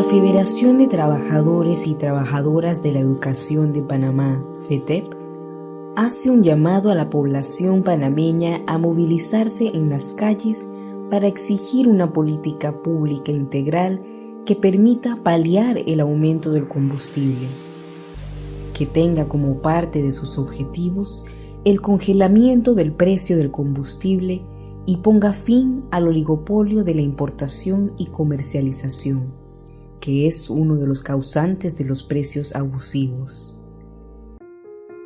La Federación de Trabajadores y Trabajadoras de la Educación de Panamá, FETEP, hace un llamado a la población panameña a movilizarse en las calles para exigir una política pública integral que permita paliar el aumento del combustible, que tenga como parte de sus objetivos el congelamiento del precio del combustible y ponga fin al oligopolio de la importación y comercialización, que es uno de los causantes de los precios abusivos.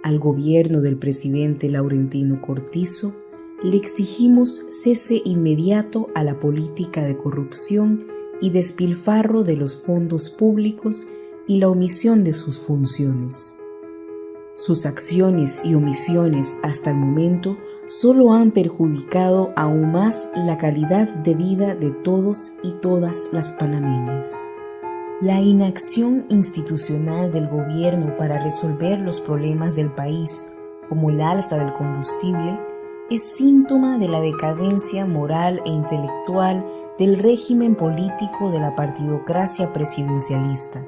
Al gobierno del presidente Laurentino Cortizo le exigimos cese inmediato a la política de corrupción y despilfarro de los fondos públicos y la omisión de sus funciones. Sus acciones y omisiones hasta el momento solo han perjudicado aún más la calidad de vida de todos y todas las panameñas. La inacción institucional del gobierno para resolver los problemas del país, como el alza del combustible, es síntoma de la decadencia moral e intelectual del régimen político de la partidocracia presidencialista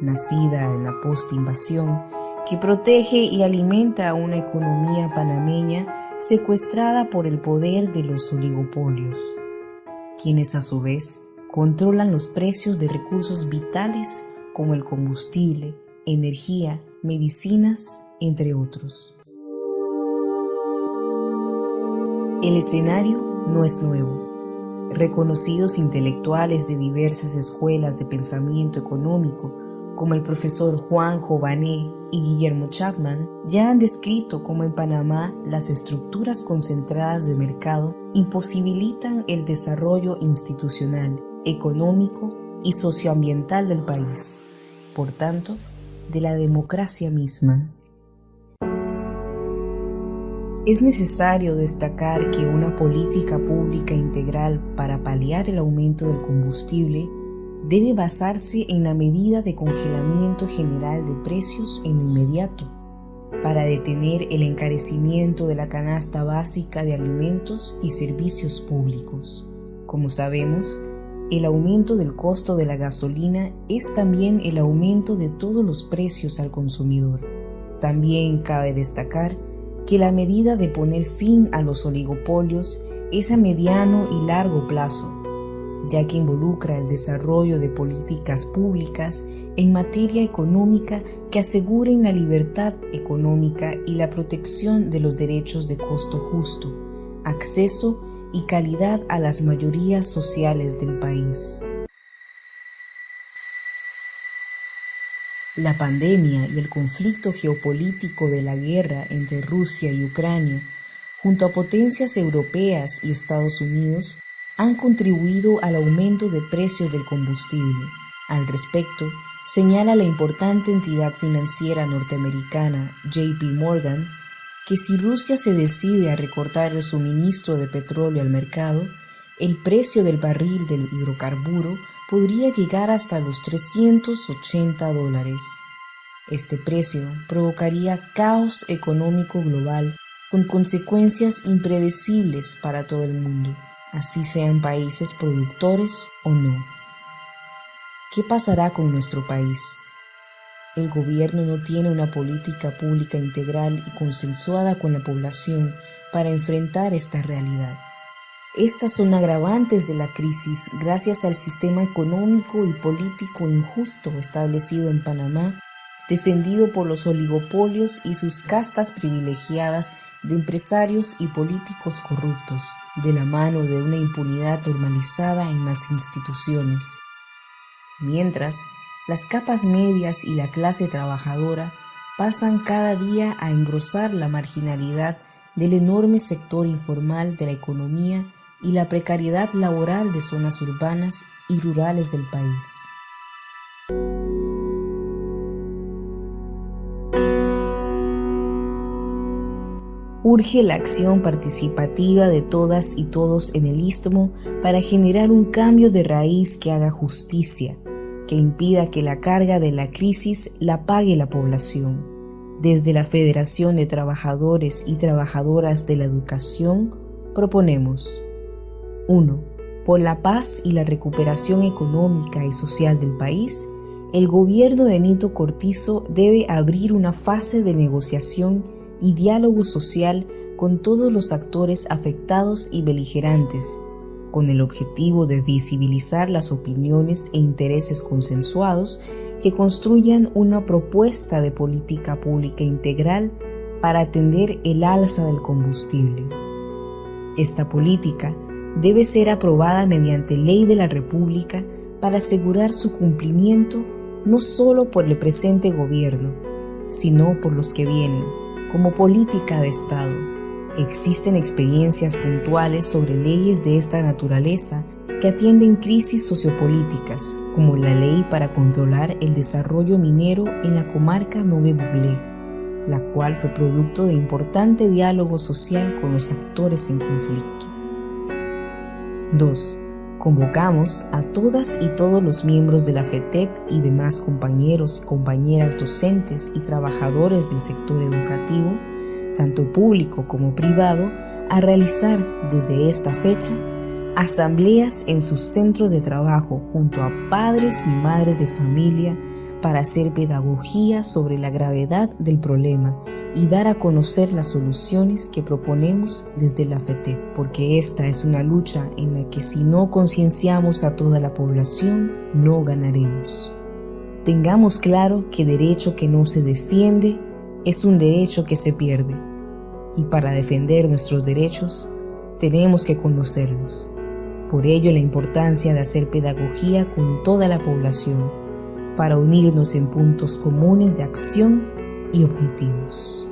nacida en la post-invasión, que protege y alimenta a una economía panameña secuestrada por el poder de los oligopolios, quienes a su vez controlan los precios de recursos vitales como el combustible, energía, medicinas, entre otros. El escenario no es nuevo reconocidos intelectuales de diversas escuelas de pensamiento económico como el profesor Juan Jované y Guillermo Chapman, ya han descrito cómo en Panamá las estructuras concentradas de mercado imposibilitan el desarrollo institucional, económico y socioambiental del país, por tanto, de la democracia misma. Es necesario destacar que una política pública integral para paliar el aumento del combustible debe basarse en la medida de congelamiento general de precios en lo inmediato, para detener el encarecimiento de la canasta básica de alimentos y servicios públicos. Como sabemos, el aumento del costo de la gasolina es también el aumento de todos los precios al consumidor. También cabe destacar que la medida de poner fin a los oligopolios es a mediano y largo plazo, ya que involucra el desarrollo de políticas públicas en materia económica que aseguren la libertad económica y la protección de los derechos de costo justo, acceso y calidad a las mayorías sociales del país. La pandemia y el conflicto geopolítico de la guerra entre Rusia y Ucrania, junto a potencias europeas y Estados Unidos, han contribuido al aumento de precios del combustible. Al respecto, señala la importante entidad financiera norteamericana JP Morgan que si Rusia se decide a recortar el suministro de petróleo al mercado, el precio del barril del hidrocarburo podría llegar hasta los 380 dólares. Este precio provocaría caos económico global con consecuencias impredecibles para todo el mundo así sean países productores o no. ¿Qué pasará con nuestro país? El gobierno no tiene una política pública integral y consensuada con la población para enfrentar esta realidad. Estas son agravantes de la crisis gracias al sistema económico y político injusto establecido en Panamá, defendido por los oligopolios y sus castas privilegiadas de empresarios y políticos corruptos, de la mano de una impunidad normalizada en las instituciones. Mientras, las capas medias y la clase trabajadora pasan cada día a engrosar la marginalidad del enorme sector informal de la economía y la precariedad laboral de zonas urbanas y rurales del país. urge la acción participativa de todas y todos en el istmo para generar un cambio de raíz que haga justicia, que impida que la carga de la crisis la pague la población. Desde la Federación de Trabajadores y Trabajadoras de la Educación proponemos 1. Por la paz y la recuperación económica y social del país, el gobierno de Nito Cortizo debe abrir una fase de negociación y diálogo social con todos los actores afectados y beligerantes, con el objetivo de visibilizar las opiniones e intereses consensuados que construyan una propuesta de política pública integral para atender el alza del combustible. Esta política debe ser aprobada mediante ley de la República para asegurar su cumplimiento no solo por el presente gobierno, sino por los que vienen, como política de Estado. Existen experiencias puntuales sobre leyes de esta naturaleza que atienden crisis sociopolíticas, como la ley para controlar el desarrollo minero en la comarca Nove Buglé, la cual fue producto de importante diálogo social con los actores en conflicto. 2. Convocamos a todas y todos los miembros de la FETEP y demás compañeros y compañeras docentes y trabajadores del sector educativo, tanto público como privado, a realizar desde esta fecha asambleas en sus centros de trabajo junto a padres y madres de familia para hacer pedagogía sobre la gravedad del problema y dar a conocer las soluciones que proponemos desde la FETE, porque esta es una lucha en la que si no concienciamos a toda la población, no ganaremos. Tengamos claro que derecho que no se defiende es un derecho que se pierde, y para defender nuestros derechos tenemos que conocerlos. Por ello la importancia de hacer pedagogía con toda la población, para unirnos en puntos comunes de acción y objetivos.